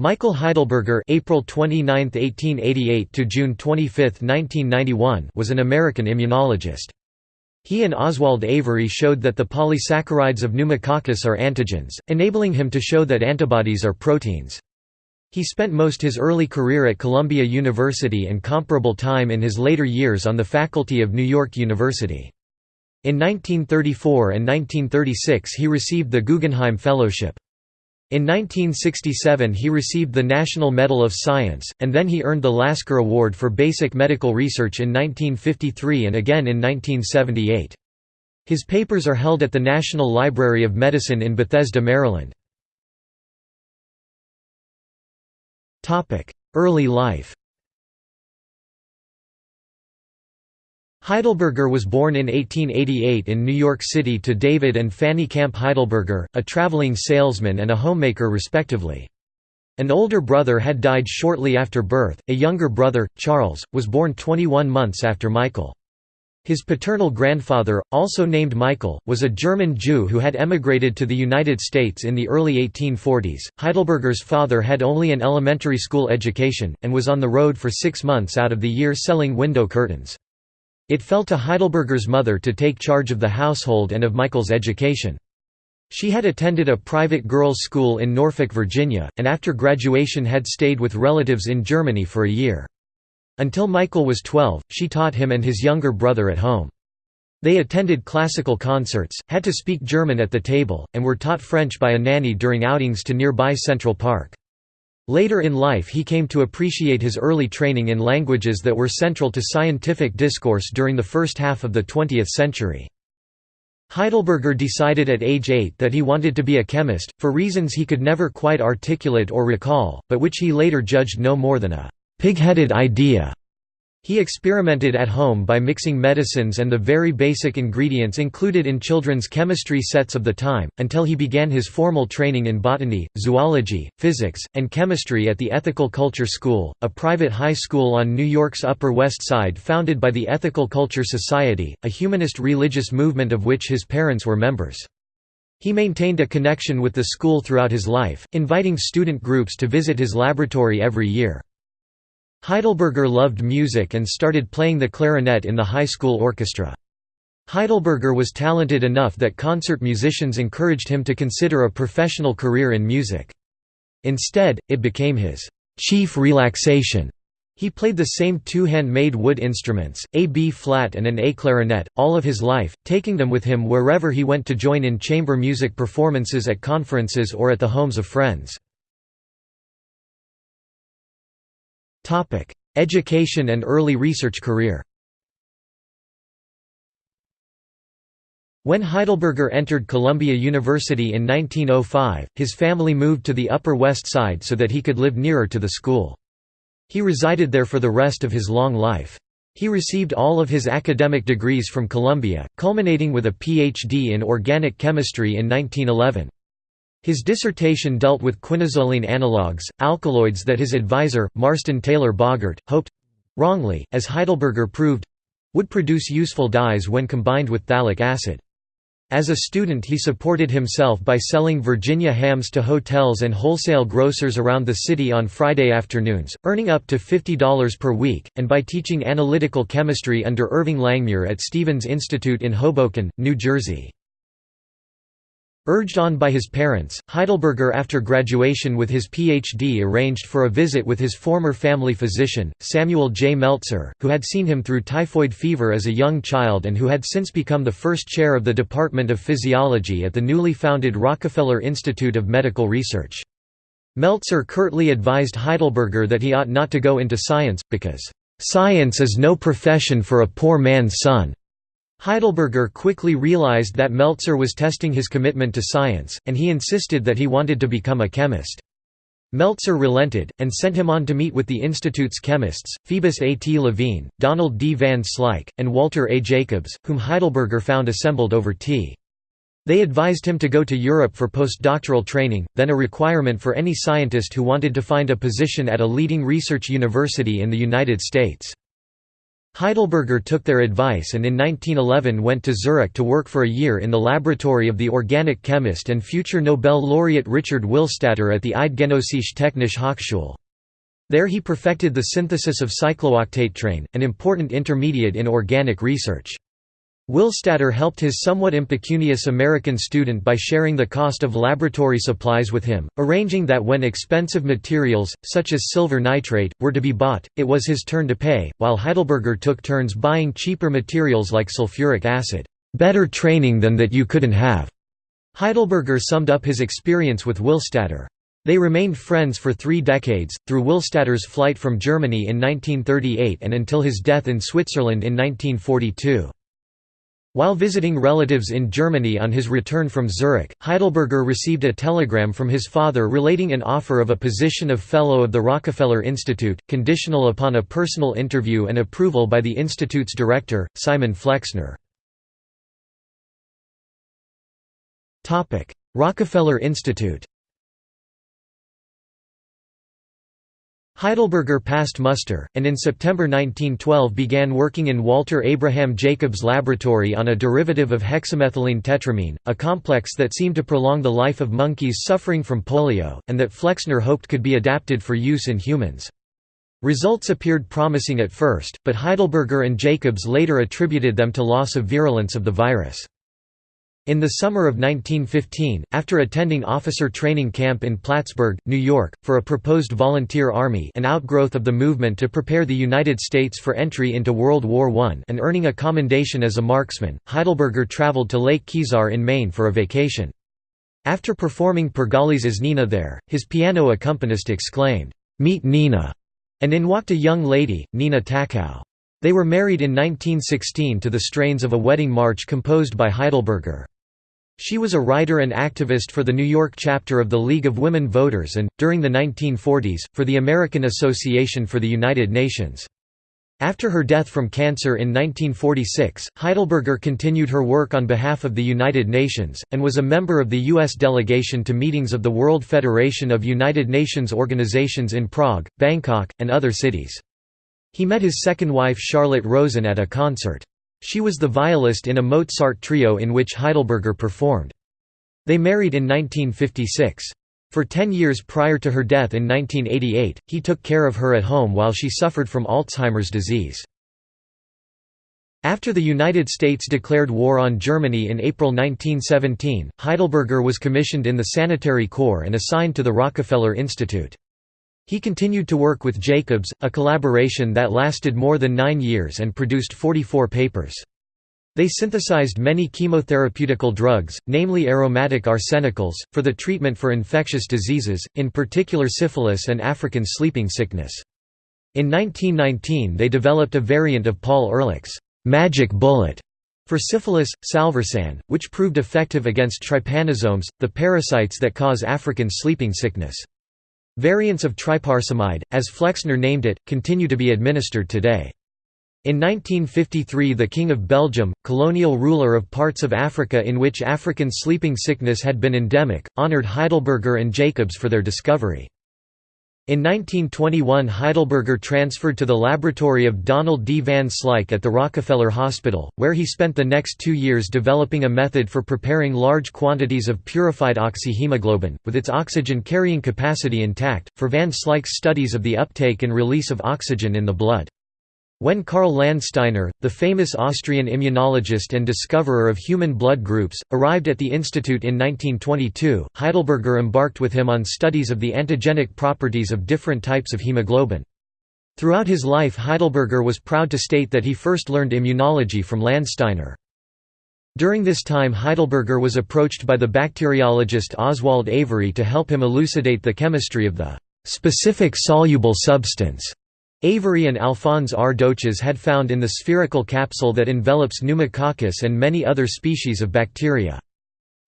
Michael Heidelberger April 29, 1888 to June 25, 1991 was an American immunologist. He and Oswald Avery showed that the polysaccharides of pneumococcus are antigens, enabling him to show that antibodies are proteins. He spent most his early career at Columbia University and comparable time in his later years on the faculty of New York University. In 1934 and 1936 he received the Guggenheim Fellowship. In 1967 he received the National Medal of Science, and then he earned the Lasker Award for Basic Medical Research in 1953 and again in 1978. His papers are held at the National Library of Medicine in Bethesda, Maryland. Early life Heidelberger was born in 1888 in New York City to David and Fanny Camp Heidelberger, a traveling salesman and a homemaker respectively. An older brother had died shortly after birth, a younger brother, Charles, was born 21 months after Michael. His paternal grandfather, also named Michael, was a German Jew who had emigrated to the United States in the early 1840s. Heidelberger's father had only an elementary school education, and was on the road for six months out of the year selling window curtains. It fell to Heidelberger's mother to take charge of the household and of Michael's education. She had attended a private girls' school in Norfolk, Virginia, and after graduation had stayed with relatives in Germany for a year. Until Michael was 12, she taught him and his younger brother at home. They attended classical concerts, had to speak German at the table, and were taught French by a nanny during outings to nearby Central Park. Later in life he came to appreciate his early training in languages that were central to scientific discourse during the first half of the 20th century. Heidelberger decided at age 8 that he wanted to be a chemist, for reasons he could never quite articulate or recall, but which he later judged no more than a pig-headed idea. He experimented at home by mixing medicines and the very basic ingredients included in children's chemistry sets of the time, until he began his formal training in botany, zoology, physics, and chemistry at the Ethical Culture School, a private high school on New York's Upper West Side founded by the Ethical Culture Society, a humanist religious movement of which his parents were members. He maintained a connection with the school throughout his life, inviting student groups to visit his laboratory every year. Heidelberger loved music and started playing the clarinet in the high school orchestra. Heidelberger was talented enough that concert musicians encouraged him to consider a professional career in music. Instead, it became his chief relaxation. He played the same two hand-made wood instruments, a B-flat and an A clarinet, all of his life, taking them with him wherever he went to join in chamber music performances at conferences or at the homes of friends. Education and early research career When Heidelberger entered Columbia University in 1905, his family moved to the Upper West Side so that he could live nearer to the school. He resided there for the rest of his long life. He received all of his academic degrees from Columbia, culminating with a Ph.D. in organic chemistry in 1911. His dissertation dealt with quinazoline analogues, alkaloids that his advisor, Marston Taylor Bogert, hoped—wrongly, as Heidelberger proved—would produce useful dyes when combined with phthalic acid. As a student he supported himself by selling Virginia hams to hotels and wholesale grocers around the city on Friday afternoons, earning up to $50 per week, and by teaching analytical chemistry under Irving Langmuir at Stevens Institute in Hoboken, New Jersey. Urged on by his parents, Heidelberger after graduation with his Ph.D. arranged for a visit with his former family physician, Samuel J. Meltzer, who had seen him through typhoid fever as a young child and who had since become the first chair of the Department of Physiology at the newly founded Rockefeller Institute of Medical Research. Meltzer curtly advised Heidelberger that he ought not to go into science, because, "...science is no profession for a poor man's son." Heidelberger quickly realized that Meltzer was testing his commitment to science, and he insisted that he wanted to become a chemist. Meltzer relented, and sent him on to meet with the Institute's chemists, Phoebus A. T. Levene, Donald D. van Slyke, and Walter A. Jacobs, whom Heidelberger found assembled over tea. They advised him to go to Europe for postdoctoral training, then a requirement for any scientist who wanted to find a position at a leading research university in the United States. Heidelberger took their advice and in 1911 went to Zurich to work for a year in the laboratory of the organic chemist and future Nobel laureate Richard Willstatter at the Eidgenössische Technische Hochschule. There he perfected the synthesis of cyclooctatetraene, an important intermediate in organic research. Willstatter helped his somewhat impecunious American student by sharing the cost of laboratory supplies with him, arranging that when expensive materials, such as silver nitrate, were to be bought, it was his turn to pay, while Heidelberger took turns buying cheaper materials like sulfuric acid. "'Better training than that you couldn't have'", Heidelberger summed up his experience with Willstatter. They remained friends for three decades, through Willstatter's flight from Germany in 1938 and until his death in Switzerland in 1942. While visiting relatives in Germany on his return from Zurich, Heidelberger received a telegram from his father relating an offer of a position of Fellow of the Rockefeller Institute, conditional upon a personal interview and approval by the institute's director, Simon Flexner. Rockefeller Institute Heidelberger passed muster, and in September 1912 began working in Walter Abraham Jacobs' laboratory on a derivative of hexamethylene tetramine, a complex that seemed to prolong the life of monkeys suffering from polio, and that Flexner hoped could be adapted for use in humans. Results appeared promising at first, but Heidelberger and Jacobs later attributed them to loss of virulence of the virus. In the summer of 1915, after attending officer training camp in Plattsburgh, New York, for a proposed volunteer army an outgrowth of the movement to prepare the United States for entry into World War I and earning a commendation as a marksman, Heidelberger traveled to Lake Kezar in Maine for a vacation. After performing Pergolesi's as Nina there, his piano accompanist exclaimed, "'Meet Nina!' and in walked a young lady, Nina Tachau. They were married in 1916 to the strains of a wedding march composed by Heidelberger. She was a writer and activist for the New York chapter of the League of Women Voters and, during the 1940s, for the American Association for the United Nations. After her death from cancer in 1946, Heidelberger continued her work on behalf of the United Nations, and was a member of the U.S. delegation to meetings of the World Federation of United Nations organizations in Prague, Bangkok, and other cities. He met his second wife Charlotte Rosen at a concert. She was the violist in a Mozart trio in which Heidelberger performed. They married in 1956. For ten years prior to her death in 1988, he took care of her at home while she suffered from Alzheimer's disease. After the United States declared war on Germany in April 1917, Heidelberger was commissioned in the Sanitary Corps and assigned to the Rockefeller Institute. He continued to work with Jacobs, a collaboration that lasted more than nine years and produced 44 papers. They synthesized many chemotherapeutic drugs, namely aromatic arsenicals, for the treatment for infectious diseases, in particular syphilis and African sleeping sickness. In 1919 they developed a variant of Paul Ehrlich's «magic bullet» for syphilis, salvarsan, which proved effective against trypanosomes, the parasites that cause African sleeping sickness. Variants of tryparsamide, as Flexner named it, continue to be administered today. In 1953 the King of Belgium, colonial ruler of parts of Africa in which African sleeping sickness had been endemic, honored Heidelberger and Jacobs for their discovery. In 1921 Heidelberger transferred to the laboratory of Donald D. van Slyke at the Rockefeller Hospital, where he spent the next two years developing a method for preparing large quantities of purified oxyhemoglobin, with its oxygen-carrying capacity intact, for van Slyke's studies of the uptake and release of oxygen in the blood. When Karl Landsteiner, the famous Austrian immunologist and discoverer of human blood groups, arrived at the institute in 1922, Heidelberger embarked with him on studies of the antigenic properties of different types of hemoglobin. Throughout his life Heidelberger was proud to state that he first learned immunology from Landsteiner. During this time Heidelberger was approached by the bacteriologist Oswald Avery to help him elucidate the chemistry of the specific soluble substance Avery and Alphonse R. Dochez had found in the spherical capsule that envelops pneumococcus and many other species of bacteria.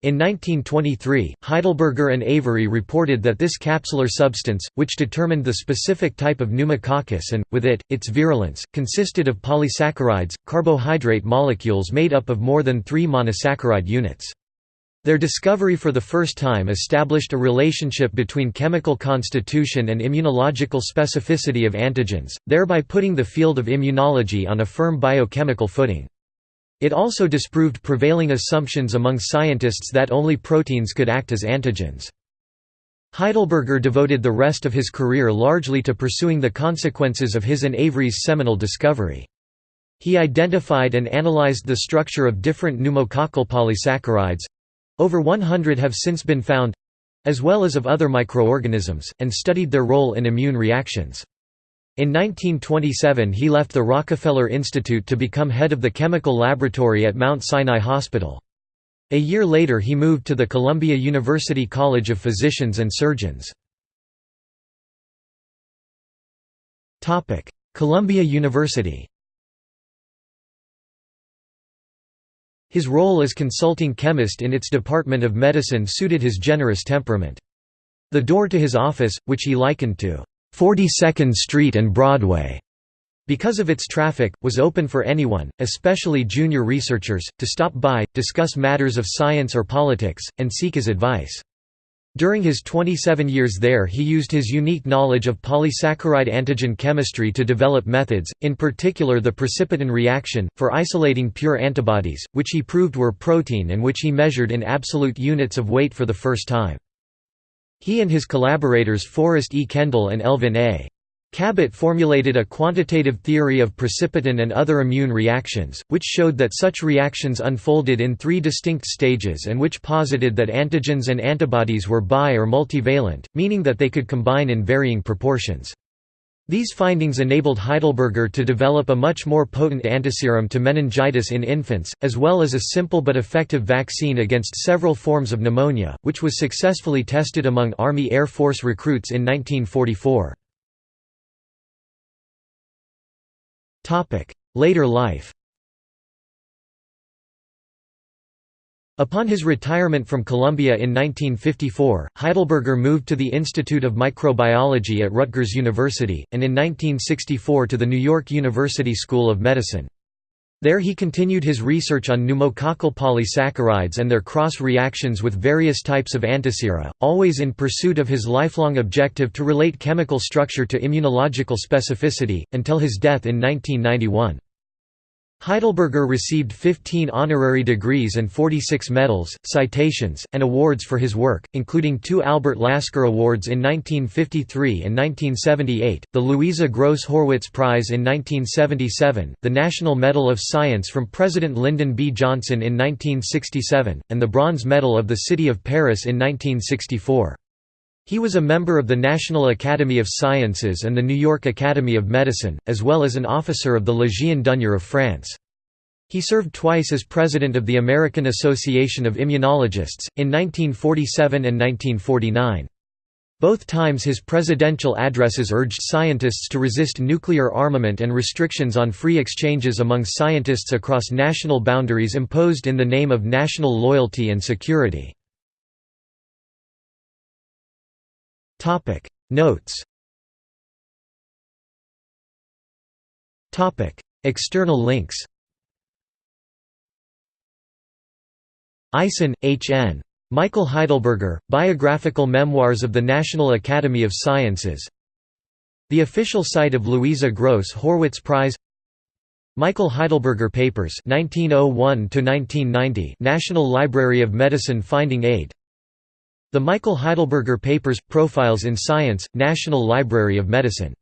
In 1923, Heidelberger and Avery reported that this capsular substance, which determined the specific type of pneumococcus and, with it, its virulence, consisted of polysaccharides, carbohydrate molecules made up of more than three monosaccharide units. Their discovery for the first time established a relationship between chemical constitution and immunological specificity of antigens, thereby putting the field of immunology on a firm biochemical footing. It also disproved prevailing assumptions among scientists that only proteins could act as antigens. Heidelberger devoted the rest of his career largely to pursuing the consequences of his and Avery's seminal discovery. He identified and analyzed the structure of different pneumococcal polysaccharides, over 100 have since been found as well as of other microorganisms, and studied their role in immune reactions. In 1927 he left the Rockefeller Institute to become head of the chemical laboratory at Mount Sinai Hospital. A year later he moved to the Columbia University College of Physicians and Surgeons. Columbia University His role as consulting chemist in its Department of Medicine suited his generous temperament. The door to his office, which he likened to 42nd Street and Broadway, because of its traffic, was open for anyone, especially junior researchers, to stop by, discuss matters of science or politics, and seek his advice. During his 27 years there he used his unique knowledge of polysaccharide antigen chemistry to develop methods, in particular the precipitin reaction, for isolating pure antibodies, which he proved were protein and which he measured in absolute units of weight for the first time. He and his collaborators Forrest E. Kendall and Elvin A. Kabat formulated a quantitative theory of precipitin and other immune reactions, which showed that such reactions unfolded in three distinct stages and which posited that antigens and antibodies were bi- or multivalent, meaning that they could combine in varying proportions. These findings enabled Heidelberger to develop a much more potent antiserum to meningitis in infants, as well as a simple but effective vaccine against several forms of pneumonia, which was successfully tested among Army Air Force recruits in 1944. Later life Upon his retirement from Columbia in 1954, Heidelberger moved to the Institute of Microbiology at Rutgers University, and in 1964 to the New York University School of Medicine. There he continued his research on pneumococcal polysaccharides and their cross-reactions with various types of antisera, always in pursuit of his lifelong objective to relate chemical structure to immunological specificity, until his death in 1991. Heidelberger received 15 honorary degrees and 46 medals, citations, and awards for his work, including two Albert Lasker Awards in 1953 and 1978, the Louisa Gross Horwitz Prize in 1977, the National Medal of Science from President Lyndon B. Johnson in 1967, and the Bronze Medal of the City of Paris in 1964. He was a member of the National Academy of Sciences and the New York Academy of Medicine, as well as an officer of the Légion d'honneur of France. He served twice as president of the American Association of Immunologists, in 1947 and 1949. Both times his presidential addresses urged scientists to resist nuclear armament and restrictions on free exchanges among scientists across national boundaries imposed in the name of national loyalty and security. Topic. Notes. Topic. External links. Eisen, H. N. Michael Heidelberger, Biographical Memoirs of the National Academy of Sciences. The official site of Louisa Gross Horwitz Prize. Michael Heidelberger Papers 1901 National Library of Medicine Finding Aid the Michael Heidelberger Papers – Profiles in Science, National Library of Medicine